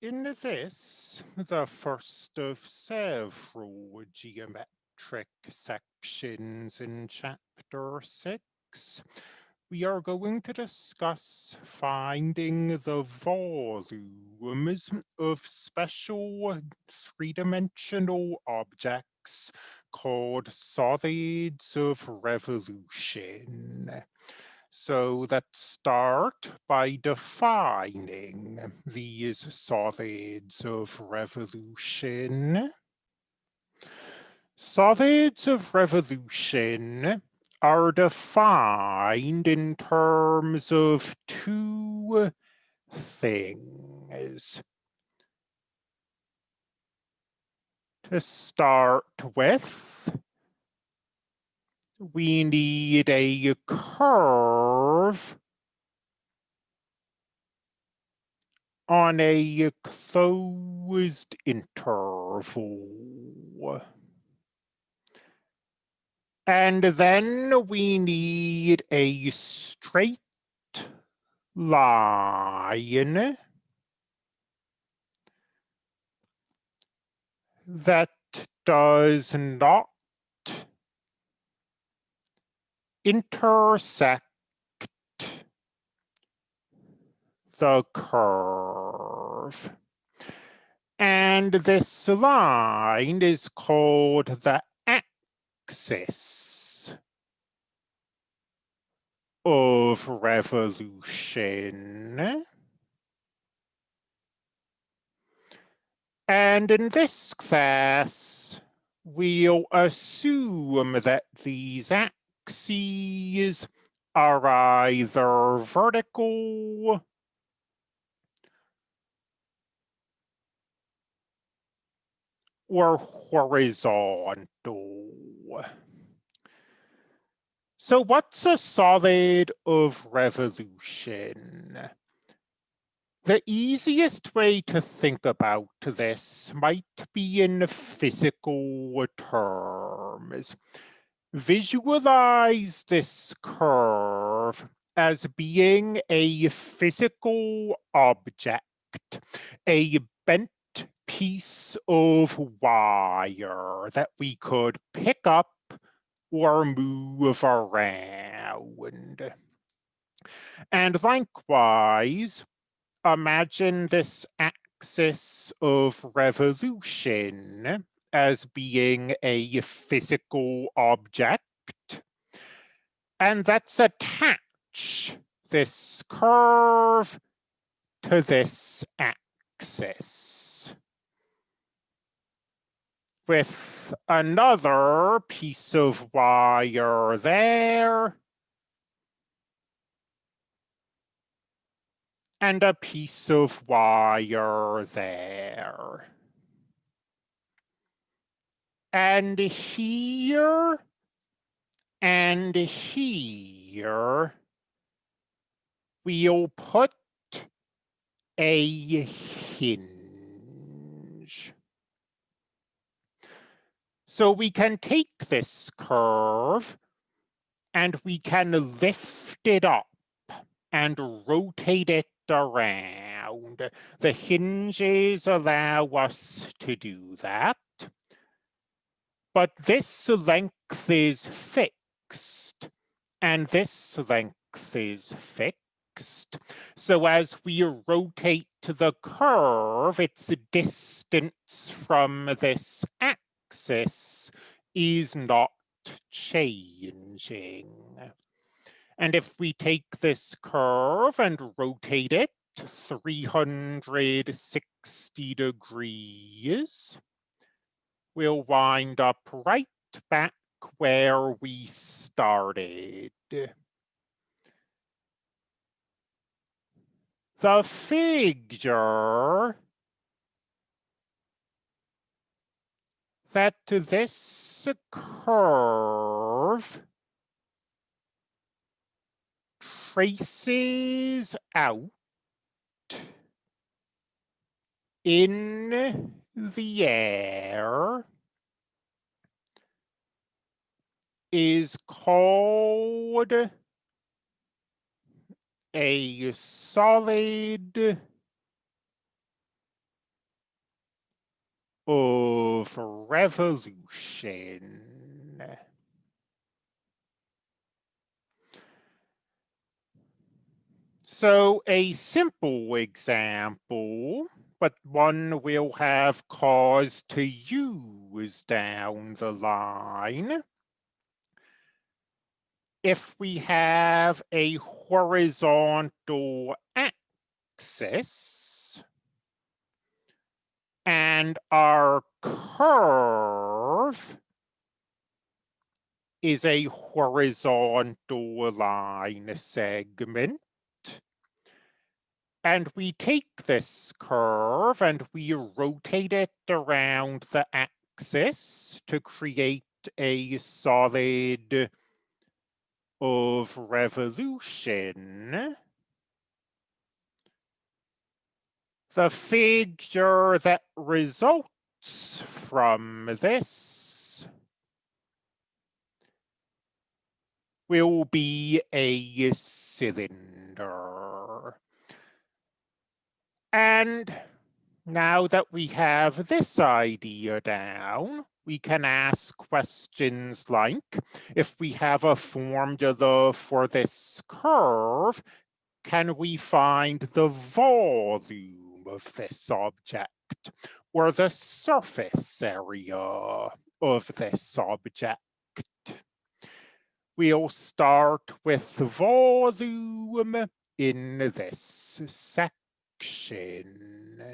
In this, the first of several geometric sections in chapter six, we are going to discuss finding the volumes of special three-dimensional objects called solids of revolution. So let's start by defining these solids of revolution. Solids of revolution are defined in terms of two things. To start with, we need a curve on a closed interval. And then we need a straight line that does not intersect the curve. And this line is called the axis of revolution. And in this class, we'll assume that these axes axes are either vertical or horizontal. So what's a solid of revolution? The easiest way to think about this might be in physical terms visualize this curve as being a physical object, a bent piece of wire that we could pick up or move around. And likewise, imagine this axis of revolution as being a physical object. And let's attach this curve to this axis with another piece of wire there and a piece of wire there. And here and here, we'll put a hinge. So we can take this curve and we can lift it up and rotate it around. The hinges allow us to do that but this length is fixed and this length is fixed. So as we rotate the curve, its distance from this axis is not changing. And if we take this curve and rotate it 360 degrees, we'll wind up right back where we started. The figure that this curve traces out in the air is called a solid of revolution. So a simple example, but one we'll have cause to use down the line. If we have a horizontal axis and our curve is a horizontal line segment, and we take this curve and we rotate it around the axis to create a solid of revolution. The figure that results from this will be a cylinder. And now that we have this idea down, we can ask questions like, if we have a formula for this curve, can we find the volume of this object or the surface area of this object? We'll start with volume in this section action